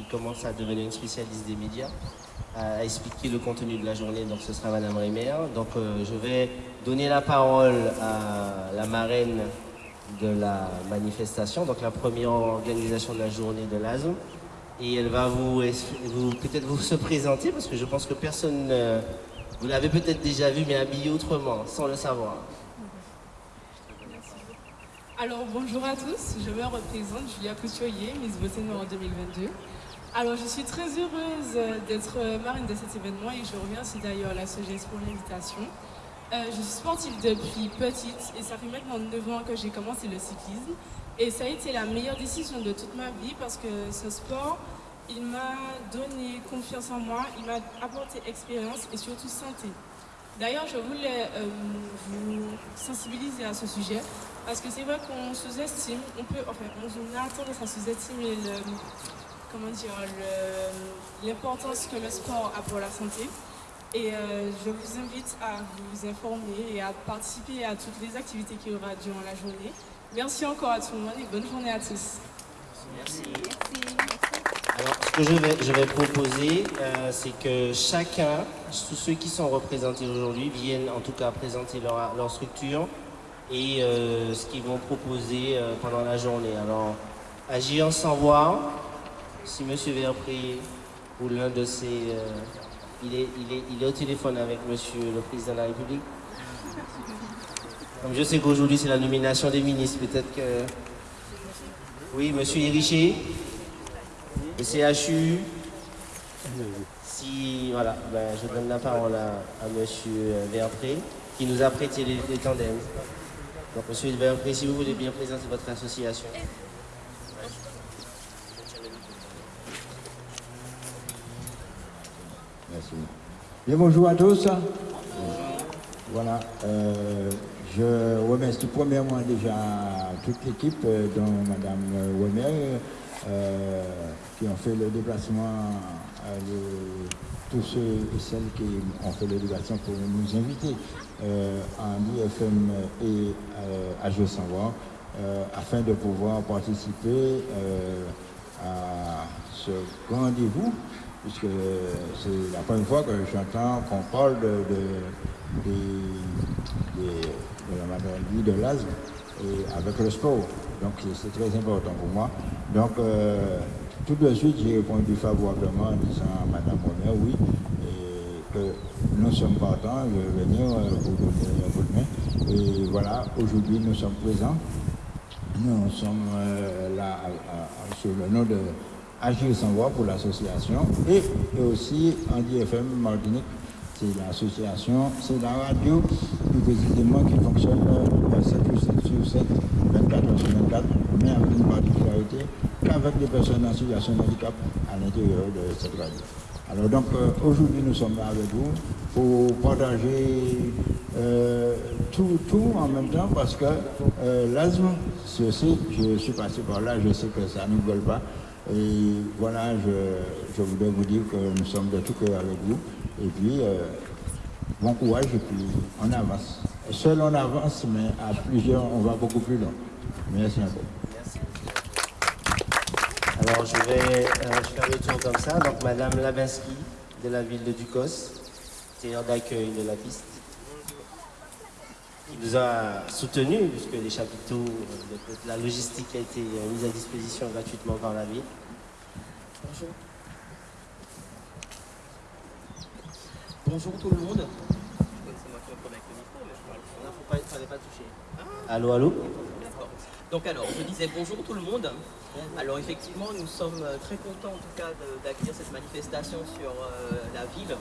qui commence à devenir une spécialiste des médias, à expliquer le contenu de la journée. Donc ce sera Madame Rémer. Donc euh, je vais donner la parole à la marraine de la manifestation, donc la première organisation de la journée de l'ASM. Et elle va vous, peut-être vous se présenter parce que je pense que personne, vous l'avez peut-être déjà vu mais habillé autrement, sans le savoir. Alors bonjour à tous, je me représente Julia Couturier, Miss Beauté Noire 2022. Alors je suis très heureuse d'être marine de cet événement et je remercie d'ailleurs la SOGES pour l'invitation. Euh, je suis sportive depuis petite et ça fait maintenant 9 ans que j'ai commencé le cyclisme. Et ça a été la meilleure décision de toute ma vie parce que ce sport, il m'a donné confiance en moi, il m'a apporté expérience et surtout santé. D'ailleurs, je voulais euh, vous sensibiliser à ce sujet parce que c'est vrai qu'on sous-estime, on peut, enfin, on a tendance à sous-estimer comment dire, l'importance que le sport a pour la santé. Et euh, je vous invite à vous informer et à participer à toutes les activités qu'il y aura durant la journée. Merci encore à tout le monde et bonne journée à tous. Merci. Alors, ce que je vais, je vais proposer, euh, c'est que chacun, tous ceux qui sont représentés aujourd'hui, viennent en tout cas présenter leur, leur structure et euh, ce qu'ils vont proposer euh, pendant la journée. Alors, agir sans voir, si M. Verpré ou l'un de ses... Euh, il, est, il, est, il est au téléphone avec M. le Président de la République. Comme je sais qu'aujourd'hui c'est la nomination des ministres, peut-être que... Oui, M. Iriché, le CHU. Si, voilà, ben, je donne la parole à, M. Verpré, qui nous a prêté les, les tandems. Donc, monsieur Verpré, si vous voulez bien présenter votre association. Merci. Bien, bonjour à tous. Voilà, euh, je remercie premièrement déjà toute l'équipe, euh, dont Madame Wemer, euh, qui ont fait le déplacement, euh, tous ceux et celles qui ont fait le déplacement pour nous inviter en IFM et à Jeux sans voir, afin de pouvoir participer à ce rendez-vous puisque c'est la première fois que j'entends qu'on parle de, de, de, de la maladie de avec le sport. Donc c'est très important pour moi. Donc euh, tout de suite j'ai répondu favorablement en disant à Madame Bonner oui, et que nous sommes partants de venir euh, pour donner un coup de main. Et voilà, aujourd'hui nous sommes présents. Nous sommes euh, là sur le nom de Agir sans voix pour l'association et, aussi Andy FM Martinique, c'est l'association, c'est la radio plus précisément qui fonctionne 7 sur 7, 24 heures sur 24, mais avec une particularité qu'avec des personnes en situation de handicap à l'intérieur de cette radio. Alors donc euh, aujourd'hui nous sommes là avec vous pour partager euh, tout, en même temps parce que euh, l'asthme, sais, je suis passé par là, je sais que ça ne gueule pas. Et voilà, je, voudrais vous dire que nous sommes de tout cœur avec vous. Et puis, euh, bon courage et puis on avance. Seul on avance, mais à plusieurs, on va beaucoup plus loin. Merci. Merci. Alors, je vais euh, faire le tour comme ça. Donc, Madame Labinsky de la ville de Ducos, terre d'accueil de la piste, qui nous a soutenus, puisque les chapiteaux, euh, la logistique a été mise à disposition gratuitement par la ville. Bonjour. Bonjour tout le monde. C'est moi qui me promets avec le micro, mais je parle. Il ne faut pas, fallait pas toucher. Ah. Allô, allô. Donc alors, je disais bonjour tout le monde. Alors effectivement, nous sommes très contents en tout cas d'accueillir cette manifestation sur euh, la ville.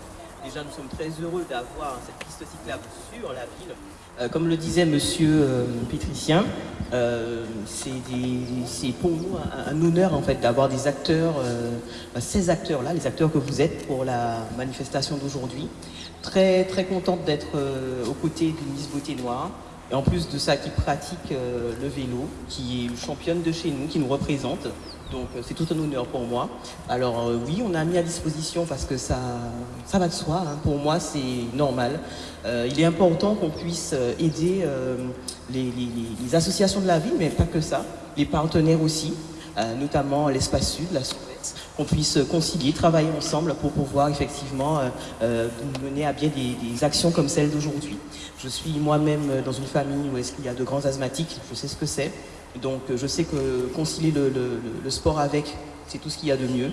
Déjà, nous sommes très heureux d'avoir cette piste cyclable sur la ville. Euh, comme le disait Monsieur euh, Pétricien, euh, c'est pour nous un, honneur en fait d'avoir des acteurs, euh, ces acteurs-là, les acteurs que vous êtes pour la manifestation d'aujourd'hui. Très très contente d'être aux côtés d'une Miss Beauté Noire. Et en plus de ça, qui pratique le vélo, qui est championne de chez nous, qui nous représente. Donc c'est tout un honneur pour moi. Alors euh, oui, on a mis à disposition parce que ça, ça va de soi. Hein. Pour moi, c'est normal. Euh, il est important qu'on puisse aider euh, les, associations de la ville, mais pas que ça, les partenaires aussi, notamment l'Espace Sud, la SOES, qu'on puisse concilier, travailler ensemble pour pouvoir effectivement mener à bien des, actions comme celle d'aujourd'hui. Je suis moi-même dans une famille où est-ce qu'il y a de grands asthmatiques, je sais ce que c'est. Donc je sais que concilier le, sport avec, c'est tout ce qu'il y a de mieux.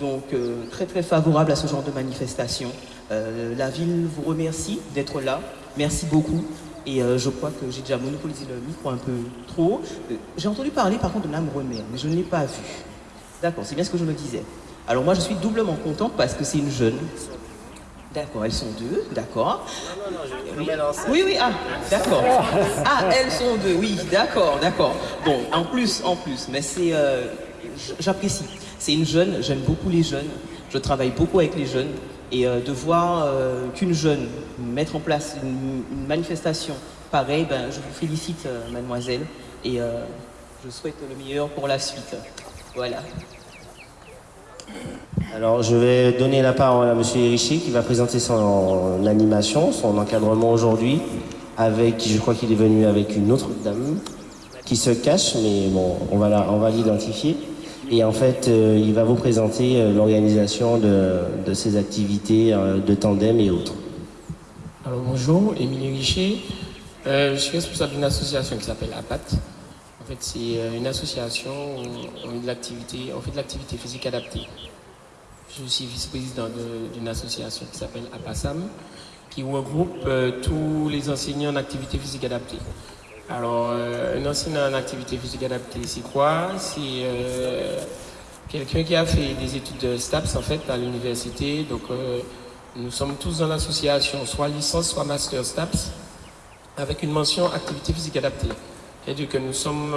Donc très très favorable à ce genre de manifestation. la ville vous remercie d'être là. Merci beaucoup. Et euh, je crois que j'ai déjà monopolisé le micro un peu trop. Euh, j'ai entendu parler par contre de l'âme remère, mais je ne l'ai pas vue. D'accord, c'est bien ce que je me disais. Alors moi je suis doublement contente parce que c'est une jeune. D'accord, elles sont deux, d'accord. Non, non, non, je oui. oui, oui, ah, d'accord. Ah, elles sont deux, oui, d'accord, d'accord. Bon, en plus, en plus, mais c'est, euh, j'apprécie. C'est une jeune, j'aime beaucoup les jeunes, je travaille beaucoup avec les jeunes, et euh, de voir euh, qu'une jeune mettre en place une, manifestation pareille, ben, je vous félicite, mademoiselle, et je souhaite le meilleur pour la suite. Voilà. Alors, je vais donner la parole à M. Richer qui va présenter son animation, son encadrement aujourd'hui, avec, je crois qu'il est venu avec une autre dame qui se cache, mais bon, on va l'identifier. Et en fait, euh, il va vous présenter euh, l'organisation de, de, ces activités euh, de tandem et autres. Alors bonjour, Émilie Richer. je suis responsable d'une association qui s'appelle APAT. Fait, c'est une association où on fait de l'activité, physique adaptée. Je suis vice-président d'une association qui s'appelle APASAM, qui regroupe tous les enseignants en activité physique adaptée. Alors, euh, un enseignant en activité physique adaptée, c'est quoi? C'est euh, quelqu'un qui a fait des études de STAPS en fait à l'université. Donc, euh, nous sommes tous dans l'association, soit licence, soit master STAPS, avec une mention activité physique adaptée. C'est-à-dire que nous sommes,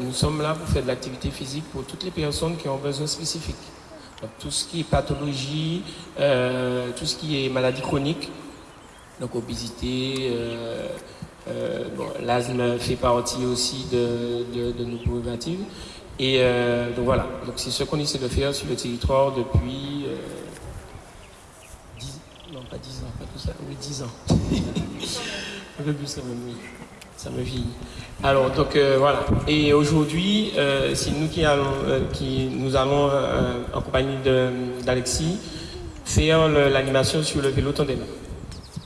nous sommes là pour faire de l'activité physique pour toutes les personnes qui ont besoin spécifiques. Donc, tout ce qui est pathologie, tout ce qui est maladie chronique, donc obésité, euh, L'asthme fait partie aussi de, nos problématiques. Et euh, donc voilà, donc c'est ce qu'on essaie de faire sur le territoire depuis euh, 10, non pas 10 ans, pas tout ça, oui 10 ans. Un peu plus quand même, oui. Ça me vieillit. Alors donc euh, voilà. Et aujourd'hui, c'est nous qui allons, qui nous allons en compagnie d'Alexis faire l'animation sur le vélo tandem.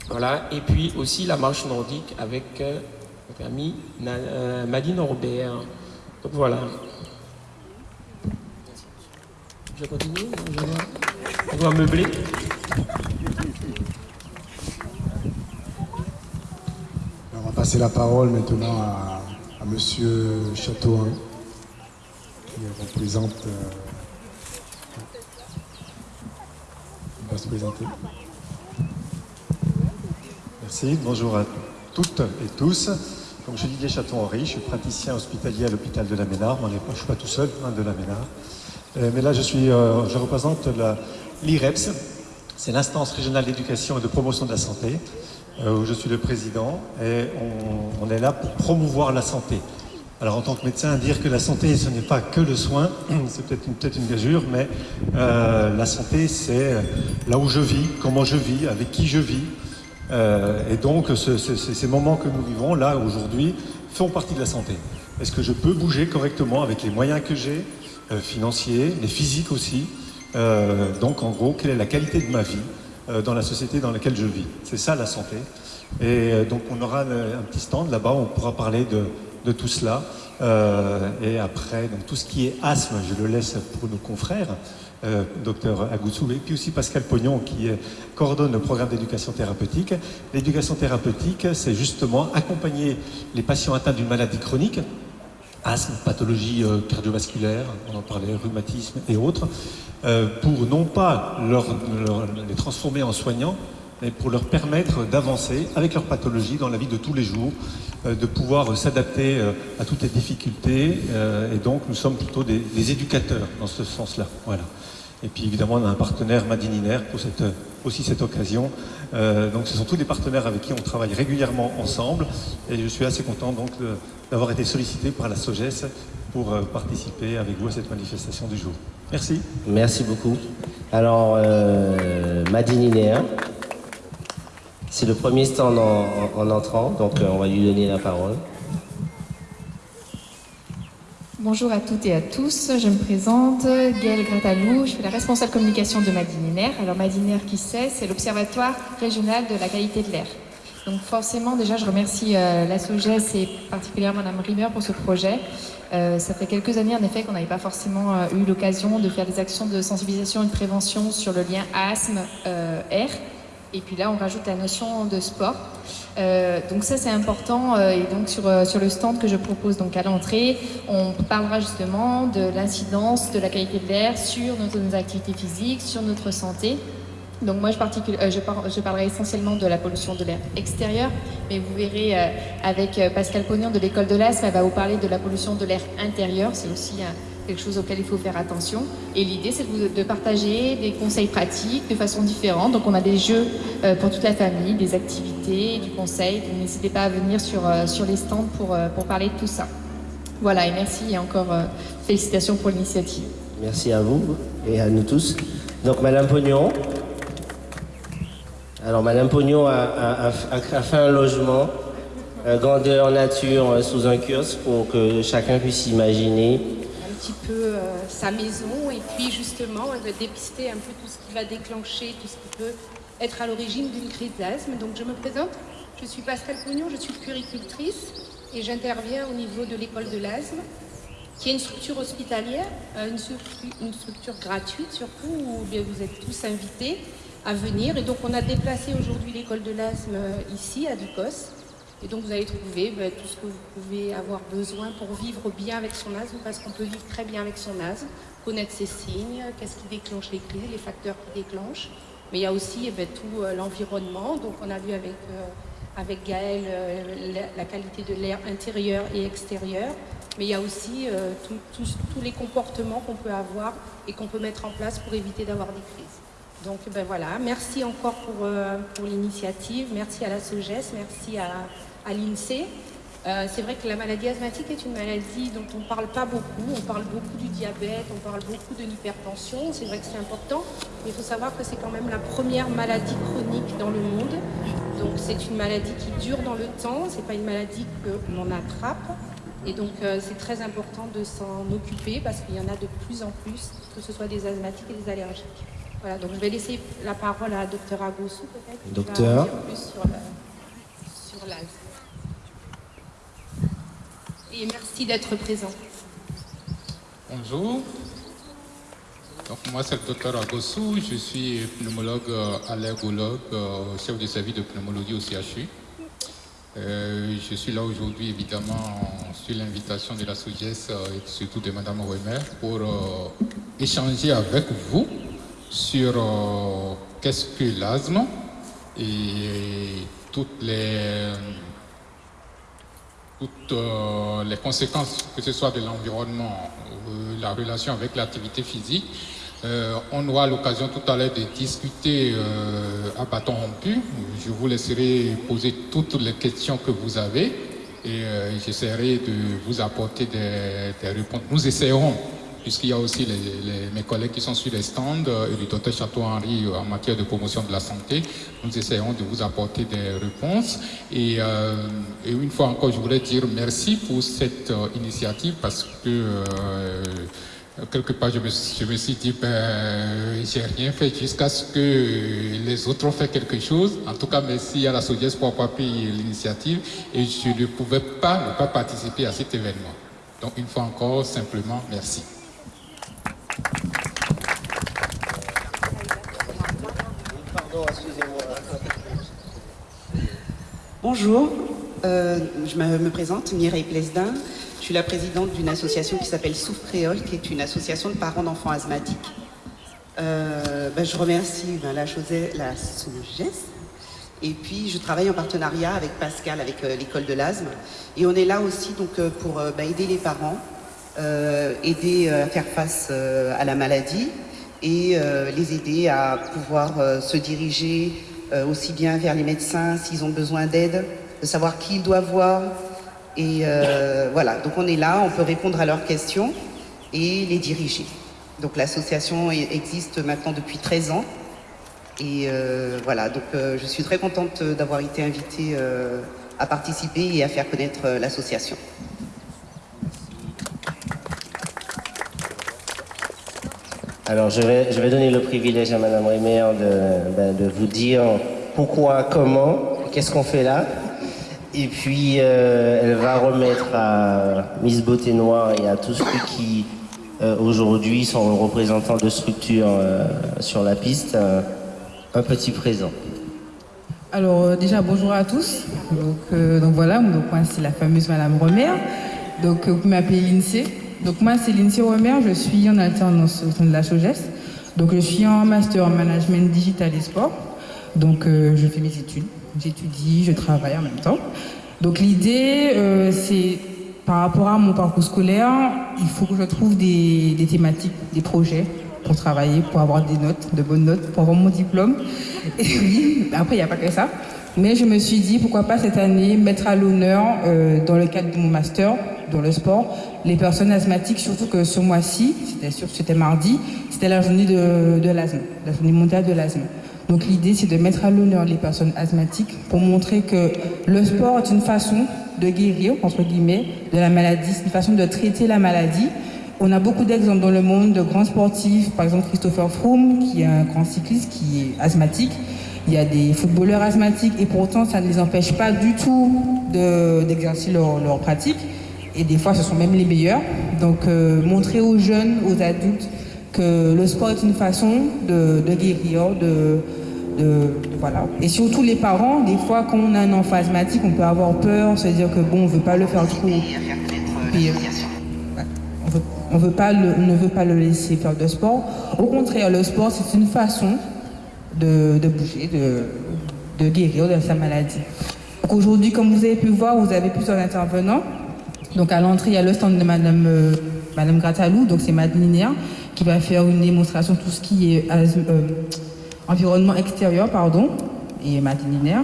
Voilà. Et puis aussi la marche nordique avec euh, notre amie euh, Madine Robert. Donc voilà. Je continue On doit meubler. On va passer la parole maintenant à, à Monsieur qui représente. Euh, va se présenter. Merci, bonjour à toutes et tous. Je dis, Château-Henri, je suis praticien hospitalier à l'hôpital de la Ménard. je ne suis pas tout seul, hein, de la Ménard. Euh, mais là, je, suis, euh, je représente l'IREPS, c'est l'instance régionale d'éducation et de promotion de la santé, où je suis le président. Et on, est là pour promouvoir la santé. Alors en tant que médecin, dire que la santé, ce n'est pas que le soin, c'est peut-être une, peut une mais la santé, c'est là où je vis, comment je vis, avec qui je vis, euh, et donc, ces moments que nous vivons là aujourd'hui font partie de la santé. Est-ce que je peux bouger correctement avec les moyens que j'ai, euh, financiers, les physiques aussi? Euh, Donc, en gros, quelle est la qualité de ma vie? Dans la société dans laquelle je vis C'est ça la santé. Et donc, on aura un petit stand là-bas, on pourra parler de, tout cela. et après, donc, tout ce qui est asthme, je le laisse pour nos confrères euh, docteur Agoutsou, et puis aussi Pascal Pognon qui coordonne le programme d'éducation thérapeutique. L'éducation thérapeutique, c'est justement accompagner les patients atteints d'une maladie chronique, asthme, pathologie euh, cardiovasculaire, on en parlait, rhumatisme et autres, euh, pour non pas les transformer en soignants, mais pour leur permettre d'avancer avec leur pathologie dans la vie de tous les jours, euh, de pouvoir s'adapter à toutes les difficultés. et donc, nous sommes plutôt des, des éducateurs dans ce sens-là. Voilà. Et puis évidemment, on a un partenaire Madininaire pour cette, aussi cette occasion. Euh, donc ce sont tous des partenaires avec qui on travaille régulièrement ensemble. Et je suis assez content d'avoir été sollicité par la SOGES pour euh, participer avec vous à cette manifestation du jour. Merci. Merci beaucoup. Alors, euh, Madininaire, c'est le premier stand en, entrant, donc euh, on va lui donner la parole. Bonjour à toutes et à tous, je me présente, Gaëlle Gratalou, je suis la responsable communication de Madininaire. Alors Madininaire, qui c'est? C'est l'Observatoire régional de la qualité de l'air. Donc forcément, déjà, je remercie euh, la SOGES et particulièrement Mme Rimmer pour ce projet. Euh, ça fait quelques années, en effet, qu'on n'avait pas forcément euh, eu l'occasion de faire des actions de sensibilisation et de prévention sur le lien asthme-air. Et puis là, on rajoute la notion de sport. Euh, donc ça, c'est important. Euh, et donc sur, euh, sur le stand que je propose donc à l'entrée, on parlera justement de l'incidence de la qualité de l'air sur nos, activités physiques, sur notre santé. Donc moi, je, par je, parlerai essentiellement de la pollution de l'air extérieur, mais vous verrez avec Pascal Pognon de l'école de l'asthme, elle va vous parler de la pollution de l'air intérieur. C'est aussi un, quelque chose auquel il faut faire attention. Et l'idée, c'est de, partager des conseils pratiques de façon différente. Donc, on a des jeux euh, pour toute la famille, des activités, du conseil. n'hésitez pas à venir sur, euh, sur les stands pour, euh, pour parler de tout ça. Voilà, et merci et encore félicitations pour l'initiative. Merci à vous et à nous tous. Donc, Madame Pognon. Alors, Madame Pognon a, a fait un logement grandeur nature sous un kiosque pour que chacun puisse imaginer petit peu euh, sa maison et puis justement de dépister un peu tout ce qui va déclencher, tout ce qui peut être à l'origine d'une crise d'asthme. Donc je me présente, je suis Pascal Pognon, je suis puéricultrice et j'interviens au niveau de l'école de l'asthme qui est une structure hospitalière, euh, une, structure gratuite surtout où bien, vous êtes tous invités à venir. Et donc on a déplacé aujourd'hui l'école de l'asthme euh, ici à Ducos et donc vous allez trouver ben, tout ce que vous pouvez avoir besoin pour vivre bien avec son asthme, parce qu'on peut vivre très bien avec son asthme, connaître ses signes, qu'est-ce qui déclenche les crises, les facteurs qui déclenchent. Mais il y a aussi eh ben, tout euh, l'environnement. Donc on a vu avec, euh, Gaël euh, la, qualité de l'air intérieur et extérieur. Mais il y a aussi tous les comportements qu'on peut avoir et qu'on peut mettre en place pour éviter d'avoir des crises. Donc ben voilà, merci encore pour, pour l'initiative, merci à la SOGES, merci à, à l'INSEE. Euh, c'est vrai que la maladie asthmatique est une maladie dont on ne parle pas beaucoup. On parle beaucoup du diabète, on parle beaucoup de l'hypertension. C'est vrai que c'est important, mais il faut savoir que c'est quand même la première maladie chronique dans le monde. Donc c'est une maladie qui dure dans le temps, c'est pas une maladie que l'on attrape. Et donc euh, c'est très important de s'en occuper parce qu'il y en a de plus en plus, que ce soit des asthmatiques et des allergiques. Voilà, donc je vais laisser la parole à Dr Agossou peut-être. Docteur. Plus sur l'asthme et merci d'être présent. Bonjour. Donc, moi, c'est le docteur Agossou. Je suis pneumologue euh, allergologue, euh, chef de service de pneumologie au CHU. Euh, je suis là aujourd'hui, évidemment, sur l'invitation de la SOGES et surtout de Mme Roemer pour échanger avec vous sur qu'est-ce que l'asthme et toutes les toutes euh, les conséquences, que ce soit de l'environnement, ou la relation avec l'activité physique. Euh, on aura l'occasion tout à l'heure de discuter euh, à bâton rompu. Je vous laisserai poser toutes les questions que vous avez et j'essaierai de vous apporter des, des réponses. Nous essayerons puisqu'il y a aussi mes collègues qui sont sur les stands euh, et le docteur Château-Henri euh, en matière de promotion de la santé. Nous essayerons de vous apporter des réponses. Et, euh, une fois encore, je voulais dire merci pour cette initiative parce que quelque part, je me, suis dit, ben, j'ai rien fait jusqu'à ce que les autres ont fait quelque chose. En tout cas, merci à la SOGES pour avoir pris l'initiative et je ne pouvais pas ne pas participer à cet événement. Donc, une fois encore, simplement, merci. Bonjour, euh, je me, présente, Mireille Plesdin. Je suis la présidente d'une association qui s'appelle Souffle Créole, qui est une association de parents d'enfants asthmatiques. Euh, ben, je remercie ben, la, José, la SOGES. Et puis, je travaille en partenariat avec Pascal, avec euh, l'école de l'asthme. Et on est là aussi donc, pour ben, aider les parents aider à faire face à la maladie et les aider à pouvoir se diriger aussi bien vers les médecins s'ils ont besoin d'aide, de savoir qui ils doivent voir. Et voilà, donc on est là, on peut répondre à leurs questions et les diriger. Donc l'association existe maintenant depuis 13 ans. Et voilà, donc je suis très contente d'avoir été invitée à participer et à faire connaître l'association. Alors, je vais, donner le privilège à Madame Rémer de, ben, de vous dire pourquoi, comment, qu'est-ce qu'on fait là. Et puis, euh, elle va remettre à Miss Beauté Noire et à tous ceux qui, euh, aujourd'hui, sont représentants de structures euh, sur la piste, un petit présent. Alors déjà bonjour à tous. Donc, voilà, c'est la fameuse Madame Romer. Donc vous m'appelez Lindsay. Donc moi c'est Lindsay Romer, je suis en alternance au sein de la SOGES. Donc je suis en master en management digital et sport. Donc je fais mes études, j'étudie, je travaille en même temps. Donc l'idée c'est par rapport à mon parcours scolaire, il faut que je trouve des, des thématiques, des projets pour travailler, pour avoir des notes, de bonnes notes, pour avoir mon diplôme. Et oui, après, il n'y a pas que ça. Mais je me suis dit, pourquoi pas cette année mettre à l'honneur, euh, dans le cadre de mon master, dans le sport, les personnes asthmatiques, surtout que ce mois-ci, c'était mardi, c'était la journée de, l'asthme, la journée mondiale de l'asthme. Donc l'idée, c'est de mettre à l'honneur les personnes asthmatiques pour montrer que le sport est une façon de guérir, entre guillemets, de la maladie, c'est une façon de traiter la maladie. On a beaucoup d'exemples dans le monde de grands sportifs, par exemple Christopher Froome, qui est un grand cycliste, qui est asthmatique. Il y a des footballeurs asthmatiques et pourtant ça ne les empêche pas du tout d'exercer leur, pratique. Et des fois ce sont même les meilleurs. Donc euh, montrer aux jeunes, aux adultes que le sport est une façon de, guérir, de, voilà. Et surtout les parents, des fois quand on a un enfant asthmatique, on peut avoir peur, se dire que bon, on veut pas le faire trop. Puis, on, pas ne veut pas le laisser faire de sport. Au contraire, le sport, c'est une façon de, de bouger, de, de, guérir de sa maladie. Aujourd'hui, comme vous avez pu voir, vous avez plusieurs intervenants. Donc à l'entrée, il y a le stand de Madame, euh, Madame Gratalou, donc c'est Madeleine qui va faire une démonstration de tout ce qui est euh, environnement extérieur, pardon, et Madeleine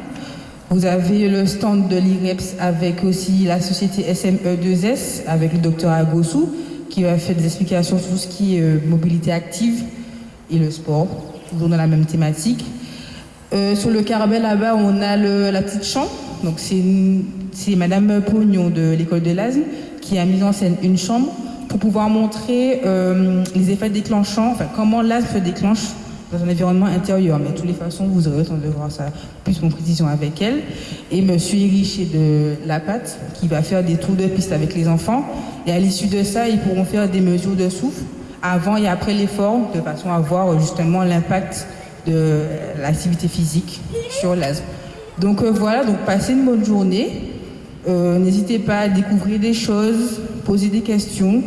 Vous avez le stand de l'IREPS avec aussi la société SME2S, avec le docteur Agossou, qui va faire des explications sur tout ce qui est euh, mobilité active et le sport toujours dans la même thématique. Euh, sur le carabel là-bas, on a le, la petite chambre. Donc c'est Madame Pognon de l'école de l'asthme qui a mis en scène une chambre pour pouvoir montrer euh, les effets déclenchants, enfin comment l'asthme se déclenche dans un environnement intérieur. Mais de toutes les façons, vous aurez le temps de voir ça plus en précision avec elle. Et Monsieur Richer de La Patte qui va faire des tours de piste avec les enfants. Et à l'issue de ça, ils pourront faire des mesures de souffle avant et après l'effort, de façon à voir justement l'impact de l'activité physique sur l'asthme. Donc euh, voilà, donc passez une bonne journée. Euh, N'hésitez pas à découvrir des choses, poser des questions.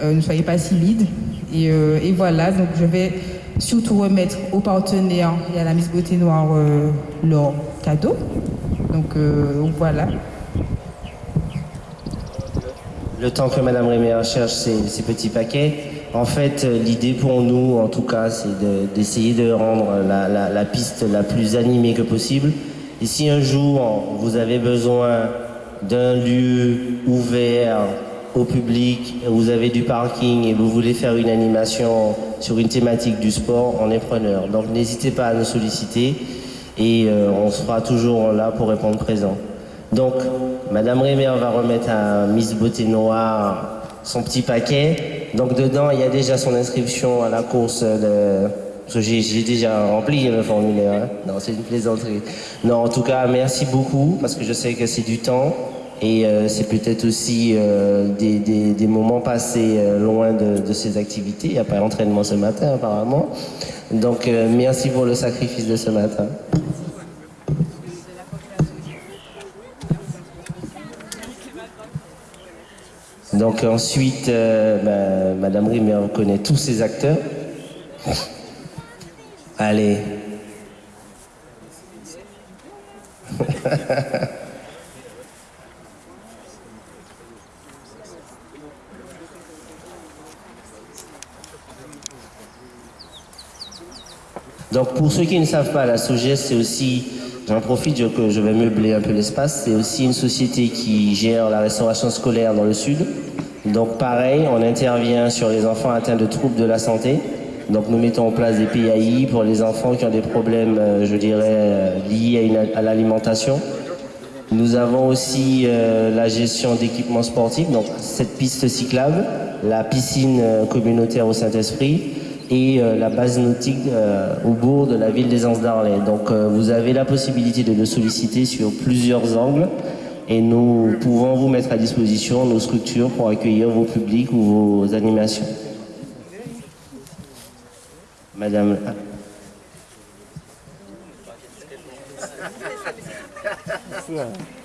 Euh, ne soyez pas timides. Et, et, voilà, donc je vais surtout remettre aux partenaires et à la Miss Beauté Noire leur cadeau. Donc voilà. Le temps que Madame Réméa cherche ses petits paquets, en fait, l'idée pour nous, en tout cas, c'est d'essayer de, rendre la, piste la plus animée que possible. Et si un jour, vous avez besoin d'un lieu ouvert au public, vous avez du parking et vous voulez faire une animation sur une thématique du sport, on est preneur. Donc n'hésitez pas à nous solliciter et euh, on sera toujours là pour répondre présent. Donc, Madame Rémer va remettre à Miss Beauté Noire son petit paquet. Donc dedans, il y a déjà son inscription à la course de... J'ai déjà rempli le formulaire. Hein. Non, c'est une plaisanterie. Non, en tout cas, merci beaucoup parce que je sais que c'est du temps et euh, c'est peut-être aussi euh, des, des, moments passés euh, loin de, de, ces activités. Il n'y a pas d'entraînement ce matin apparemment. Donc merci pour le sacrifice de ce matin. Donc ensuite, bah, Madame Rimer connaît tous ces acteurs. Allez. Donc pour ceux qui ne savent pas, la SOGES, c'est aussi, j'en profite je vais meubler un peu l'espace, c'est aussi une société qui gère la restauration scolaire dans le sud. Donc pareil, on intervient sur les enfants atteints de troubles de la santé. Donc nous mettons en place des PAI pour les enfants qui ont des problèmes, je dirais, liés à, l'alimentation. Nous avons aussi euh, la gestion d'équipements sportifs, donc cette piste cyclable, la piscine communautaire au Saint-Esprit, et euh, la base nautique euh, au bourg de la ville des Anses d'Arlay. Donc euh, vous avez la possibilité de le solliciter sur plusieurs angles et nous pouvons vous mettre à disposition nos structures pour accueillir vos publics ou vos animations. Madame. ah.